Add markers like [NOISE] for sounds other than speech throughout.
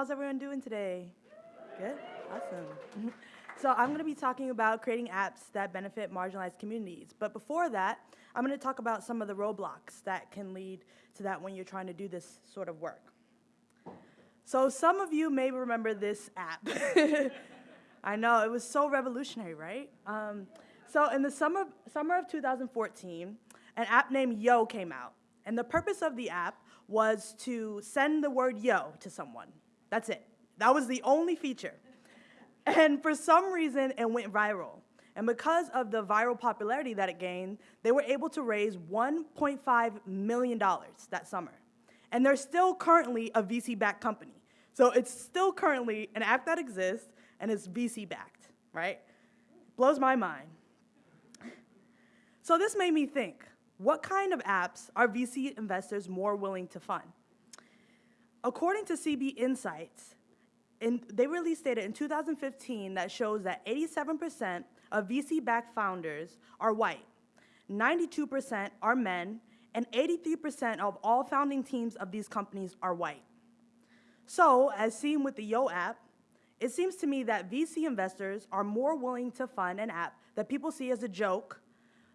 How's everyone doing today? Good? Awesome. [LAUGHS] So I'm going to be talking about creating apps that benefit marginalized communities. But before that, I'm going to talk about some of the roadblocks that can lead to that when you're trying to do this sort of work. So some of you may remember this app. [LAUGHS] I know, it was so revolutionary, right? Um, so in the summer, summer of 2014, an app named Yo came out. And the purpose of the app was to send the word yo to someone. That's it. That was the only feature. And for some reason, it went viral. And because of the viral popularity that it gained, they were able to raise $1.5 million that summer. And they're still currently a VC-backed company. So it's still currently an app that exists and is VC-backed, right? Blows my mind. So this made me think, what kind of apps are VC investors more willing to fund? According to CB Insights, in, they released data in 2015 that shows that 87% of VC-backed founders are white, 92% are men, and 83% of all founding teams of these companies are white. So, as seen with the Yo app, it seems to me that VC investors are more willing to fund an app that people see as a joke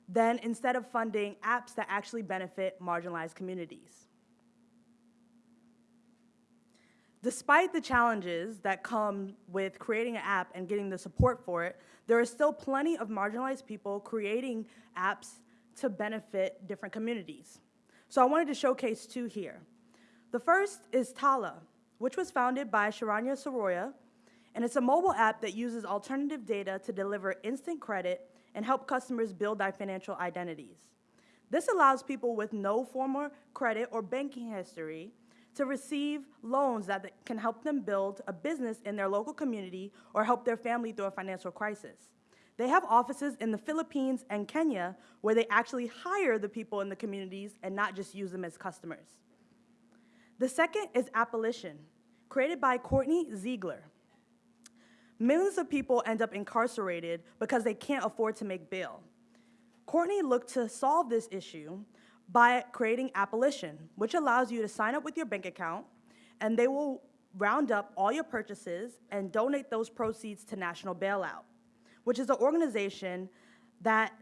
than instead of funding apps that actually benefit marginalized communities. Despite the challenges that come with creating an app and getting the support for it, there are still plenty of marginalized people creating apps to benefit different communities. So I wanted to showcase two here. The first is Tala, which was founded by Sharanya Siroya, and it's a mobile app that uses alternative data to deliver instant credit and help customers build their financial identities. This allows people with no former credit or banking history to receive loans that can help them build a business in their local community or help their family through a financial crisis. They have offices in the Philippines and Kenya where they actually hire the people in the communities and not just use them as customers. The second is Appolition, created by Kortney Ziegler. Millions of people end up incarcerated because they can't afford to make bail. Kortney looked to solve this issue by creating Appolition, which allows you to sign up with your bank account, and they will round up all your purchases and donate those proceeds to National Bailout, which is an organization that,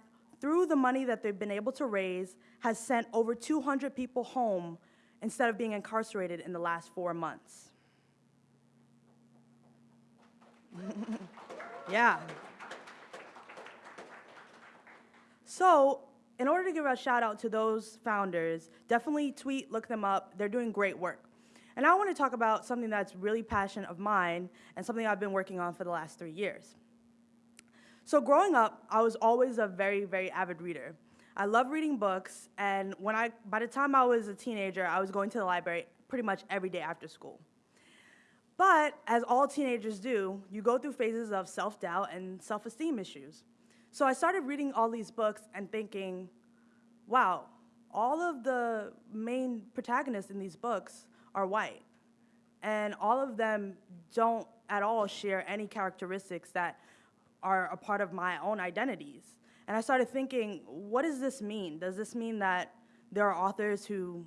through the money that they've been able to raise, has sent over 200 people home instead of being incarcerated in the last four months. [LAUGHS] yeah. So in order to give a shout out to those founders, definitely tweet, look them up. They're doing great work. And I want to talk about something that's really passion of mine and something I've been working on for the last three years. So growing up, I was always a very, very avid reader. I love reading books, and when I, by the time I was a teenager, I was going to the library pretty much every day after school. But as all teenagers do, you go through phases of self-doubt and self-esteem issues. So I started reading all these books and thinking, wow, all of the main protagonists in these books are white. And all of them don't at all share any characteristics that are a part of my own identities. And I started thinking, what does this mean? Does this mean that there are authors who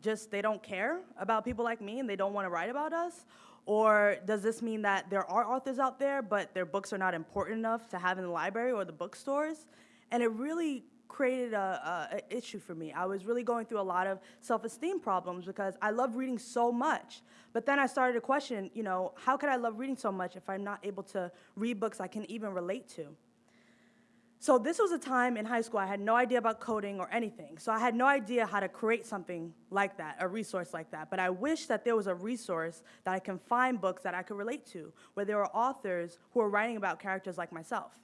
just, they don't care about people like me and they don't want to write about us? Or does this mean that there are authors out there, but their books are not important enough to have in the library or the bookstores? And it really created a, a, a, issue for me. I was really going through a lot of self-esteem problems because I love reading so much. But then I started to question, you know, how could I love reading so much if I'm not able to read books I can even relate to? So this was a time in high school I had no idea about coding or anything. So I had no idea how to create something like that, a resource like that. But I wish that there was a resource that I can find books that I could relate to, where there were authors who were writing about characters like myself.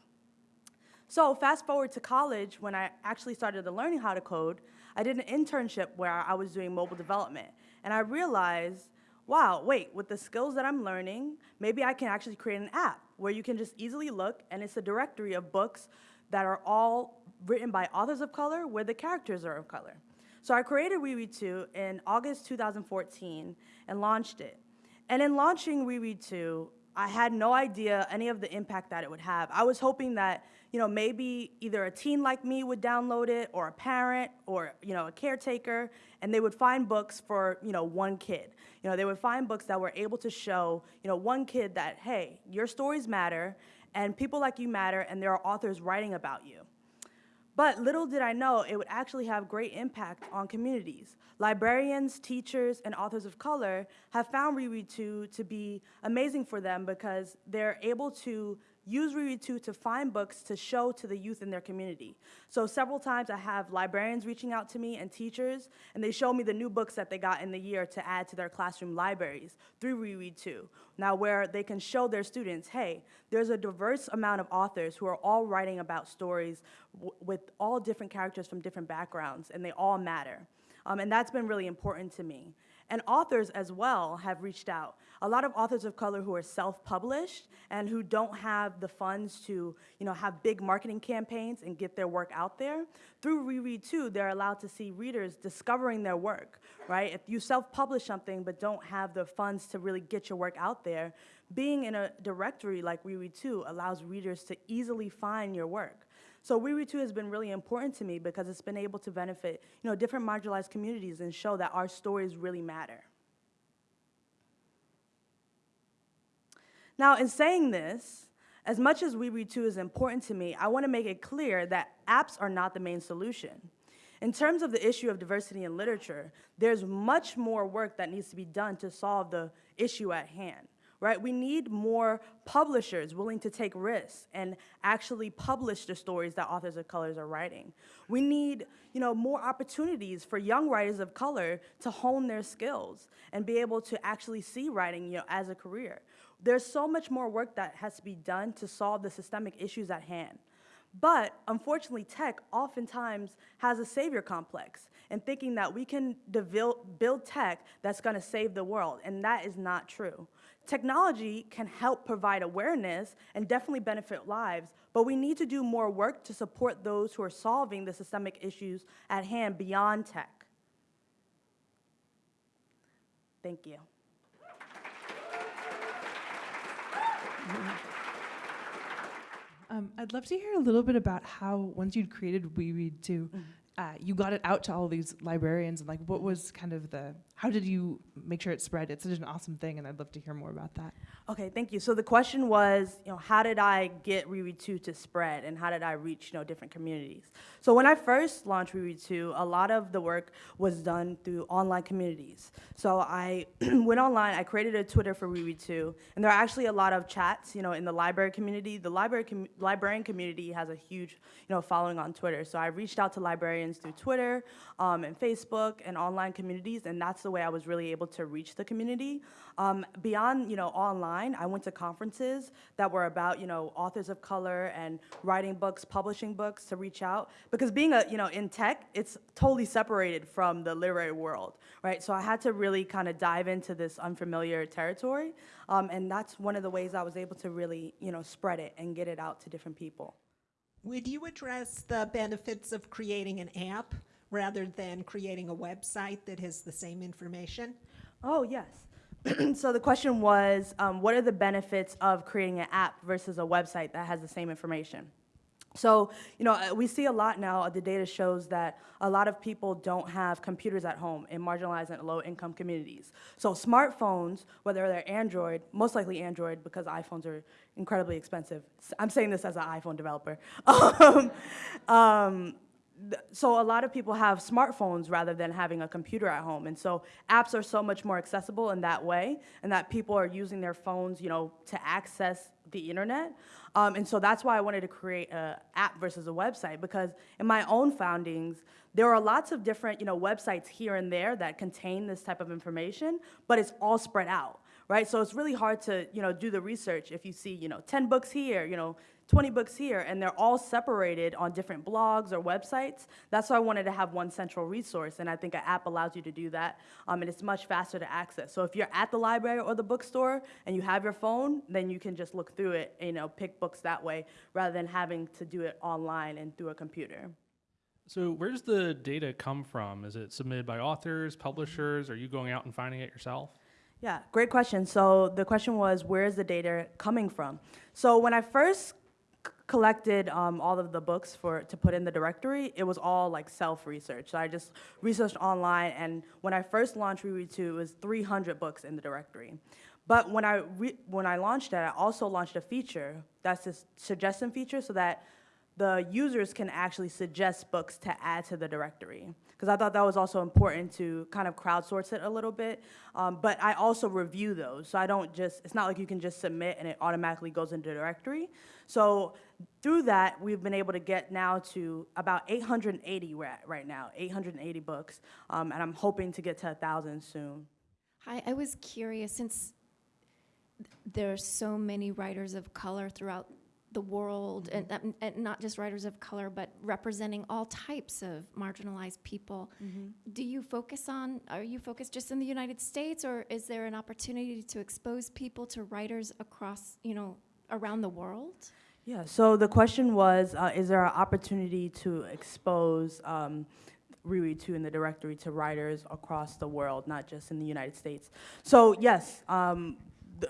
So fast forward to college, when I actually started learning how to code, I did an internship where I was doing mobile development. And I realized, wow, wait, with the skills that I'm learning, maybe I can actually create an app where you can just easily look and it's a directory of books that are all written by authors of color where the characters are of color. So I created We Read Too in August 2014 and launched it. And in launching We Read Too, I had no idea any of the impact that it would have. I was hoping that, you know, maybe either a teen like me would download it or a parent or, you know, a caretaker and they would find books for, you know, one kid. You know, they would find books that were able to show, you know, one kid that, hey, your stories matter and people like you matter and there are authors writing about you. But little did I know it would actually have great impact on communities. Librarians, teachers, and authors of color have found We Read Too to be amazing for them because they're able to use We Read Too to find books to show to the youth in their community. So several times I have librarians reaching out to me and teachers, and they show me the new books that they got in the year to add to their classroom libraries through We Read Too. Now where they can show their students, hey, there's a diverse amount of authors who are all writing about stories with all different characters from different backgrounds, and they all matter. Um, and that's been really important to me. And authors as well have reached out. A lot of authors of color who are self-published and who don't have the funds to you know, have big marketing campaigns and get their work out there, through We Read Too, they're allowed to see readers discovering their work, right? If you self-publish something but don't have the funds to really get your work out there, being in a directory like We Read Too allows readers to easily find your work. So We Read Too has been really important to me because it's been able to benefit you know, different marginalized communities and show that our stories really matter. Now, in saying this, as much as We Read Too is important to me, I want to make it clear that apps are not the main solution. In terms of the issue of diversity in literature, there's much more work that needs to be done to solve the issue at hand right? We need more publishers willing to take risks and actually publish the stories that authors of colors are writing. We need, you know, more opportunities for young writers of color to hone their skills and be able to actually see writing, you know, as a career. There's so much more work that has to be done to solve the systemic issues at hand. But unfortunately, tech oftentimes has a savior complex and thinking that we can build tech that's going to save the world, and that is not true. Technology can help provide awareness and definitely benefit lives, but we need to do more work to support those who are solving the systemic issues at hand beyond tech. Thank you. Um, I'd love to hear a little bit about how, once you'd created We Read Too, mm. Uh, you got it out to all these librarians, and like, what was kind of the how did you make sure it spread? It's such an awesome thing, and I'd love to hear more about that. Okay, thank you. So the question was, you know, how did I get We Read Too to spread, and how did I reach, you know, different communities? So when I first launched We Read Too, a lot of the work was done through online communities. So I [CLEARS THROAT] went online, I created a Twitter for We Read Too, and there are actually a lot of chats, you know, in the library community. The library com librarian community has a huge, you know, following on Twitter. So I reached out to librarians through Twitter um, and Facebook and online communities, and that's the way I was really able to reach the community. Um, beyond, you know, online, I went to conferences that were about, you know, authors of color and writing books, publishing books to reach out. Because being a, you know, in tech, it's totally separated from the literary world, right? So I had to really kind of dive into this unfamiliar territory. Um, and that's one of the ways I was able to really, you know, spread it and get it out to different people. Would you address the benefits of creating an app rather than creating a website that has the same information? Oh, yes. [CLEARS THROAT] so the question was, um, what are the benefits of creating an app versus a website that has the same information? So, you know, uh, we see a lot now, the data shows that a lot of people don't have computers at home in marginalized and low-income communities. So smartphones, whether they're Android, most likely Android because iPhones are incredibly expensive. I'm saying this as an iPhone developer. [LAUGHS] um, um, so a lot of people have smartphones rather than having a computer at home. And so apps are so much more accessible in that way and that people are using their phones, you know, to access the internet. Um, and so that's why I wanted to create an app versus a website because in my own foundings, there are lots of different, you know, websites here and there that contain this type of information, but it's all spread out right? So it's really hard to, you know, do the research if you see, you know, 10 books here, you know, 20 books here, and they're all separated on different blogs or websites. That's why I wanted to have one central resource, and I think an app allows you to do that, um, and it's much faster to access. So if you're at the library or the bookstore and you have your phone, then you can just look through it, and, you know, pick books that way, rather than having to do it online and through a computer. So where does the data come from? Is it submitted by authors, publishers? Are you going out and finding it yourself? Yeah, great question. So the question was, where is the data coming from? So when I first collected um, all of the books for to put in the directory, it was all like self-research. So I just researched online, and when I first launched We Read Too, it was 300 books in the directory. But when I when I launched it, I also launched a feature that's this suggestion feature, so that the users can actually suggest books to add to the directory. Because I thought that was also important to kind of crowdsource it a little bit. Um, but I also review those. So I don't just, it's not like you can just submit and it automatically goes into the directory. So through that, we've been able to get now to about 880 we're at right now, 880 books. Um, and I'm hoping to get to 1,000 soon. Hi, I was curious, since there are so many writers of color throughout the world, and, um, and not just writers of color, but representing all types of marginalized people, do you focus on, are you focused just in the United States, or is there an opportunity to expose people to writers across, you know, around the world? Yeah, so the question was, uh, is there an opportunity to expose um, We Read Too in the directory to writers across the world, not just in the United States? So yes, um,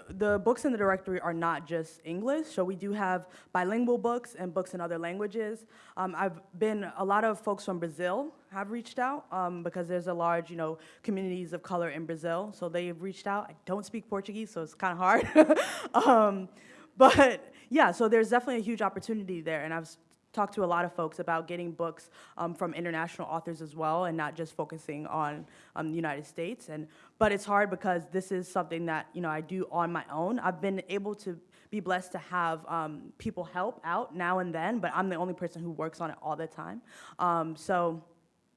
the, books in the directory are not just English, so we do have bilingual books and books in other languages. Um, I've been, a lot of folks from Brazil have reached out um, because there's a large, you know, communities of color in Brazil, so they've reached out. I don't speak Portuguese, so it's kind of hard. [LAUGHS] um, but yeah, so there's definitely a huge opportunity there, and I've talked to a lot of folks about getting books um, from international authors as well, and not just focusing on um, the United States. And but it's hard because this is something that you know I do on my own. I've been able to be blessed to have um, people help out now and then, but I'm the only person who works on it all the time. Um, so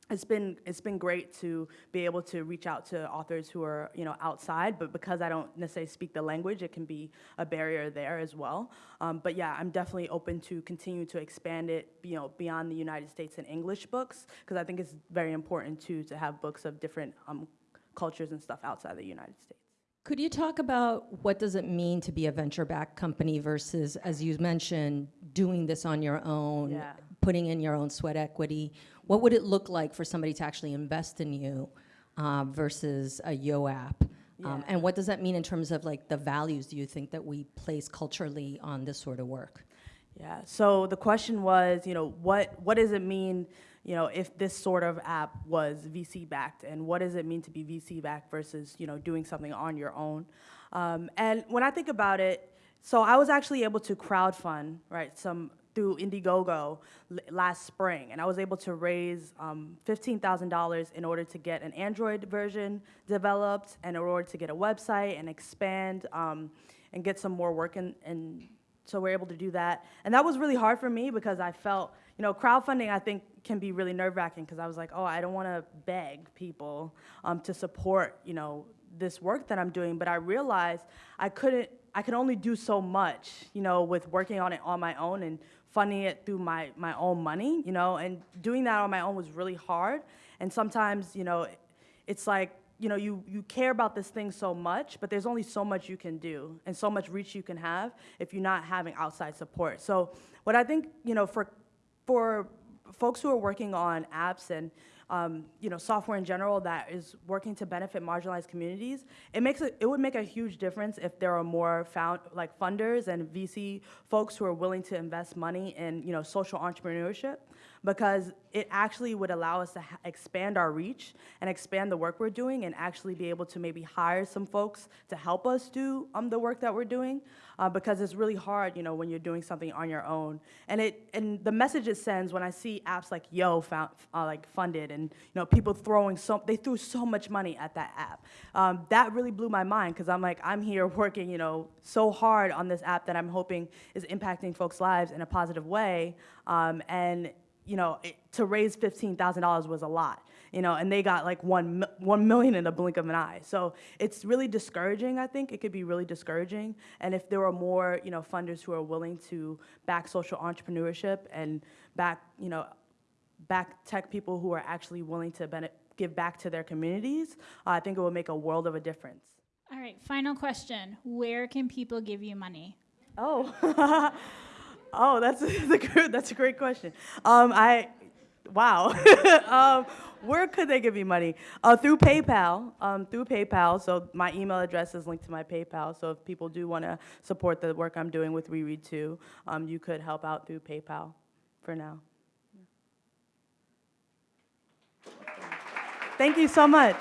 it's been it's been great to be able to reach out to authors who are you know outside, but because I don't necessarily speak the language, it can be a barrier there as well. Um, but yeah, I'm definitely open to continue to expand it, you know, beyond the United States and English books, because I think it's very important too to have books of different um, cultures and stuff outside the United States. Could you talk about what does it mean to be a venture-backed company versus, as you mentioned, doing this on your own, Yeah. putting in your own sweat equity? What would it look like for somebody to actually invest in you uh, versus a Yo app? Um, and what does that mean in terms of like the values do you think that we place culturally on this sort of work? Yeah. So the question was, you know, what what does it mean, you know, if this sort of app was VC backed, and what does it mean to be VC backed versus, you know, doing something on your own? Um, and when I think about it, so I was actually able to crowdfund, right, some through Indiegogo last spring, and I was able to raise um, $15,000 in order to get an Android version developed, and in order to get a website and expand um, and get some more work in, in so we're able to do that. And that was really hard for me because I felt, you know, crowdfunding I think can be really nerve wracking because I was like, oh, I don't want to beg people um, to support, you know, this work that I'm doing. But I realized I couldn't, I could only do so much, you know, with working on it on my own and funding it through my, my own money, you know, and doing that on my own was really hard. And sometimes, you know, it's like you know you you care about this thing so much but there's only so much you can do and so much reach you can have if you're not having outside support so what i think you know for for folks who are working on apps and um, you know software in general that is working to benefit marginalized communities it makes it, it would make a huge difference if there are more found like funders and vc folks who are willing to invest money in you know social entrepreneurship because it actually would allow us to expand our reach and expand the work we're doing and actually be able to maybe hire some folks to help us do um, the work that we're doing uh, because it's really hard you know when you're doing something on your own. And it and the message it sends when i see apps like yo found, uh, like funded and you know people throwing so they threw so much money at that app. Um, that really blew my mind because i'm like i'm here [LAUGHS] working you know so hard on this app that i'm hoping is impacting folks lives in a positive way um, and you know, it, to raise fifteen thousand dollars was a lot, you know, and they got like one one million in the blink of an eye. So it's really discouraging. I think it could be really discouraging. And if there were more, you know, funders who are willing to back social entrepreneurship and back, you know, back tech people who are actually willing to give back to their communities, uh, I think it would make a world of a difference. All right, final question. Where can people give you money? Oh, [LAUGHS] oh, that's, [LAUGHS] a that's a great question. Um, I, wow. [LAUGHS] um, Where could they give me money? Uh, through PayPal. Um, through PayPal. So my email address is linked to my PayPal. So if people do want to support the work I'm doing with We Read Too, um, you could help out through PayPal. For now. Thank you so much.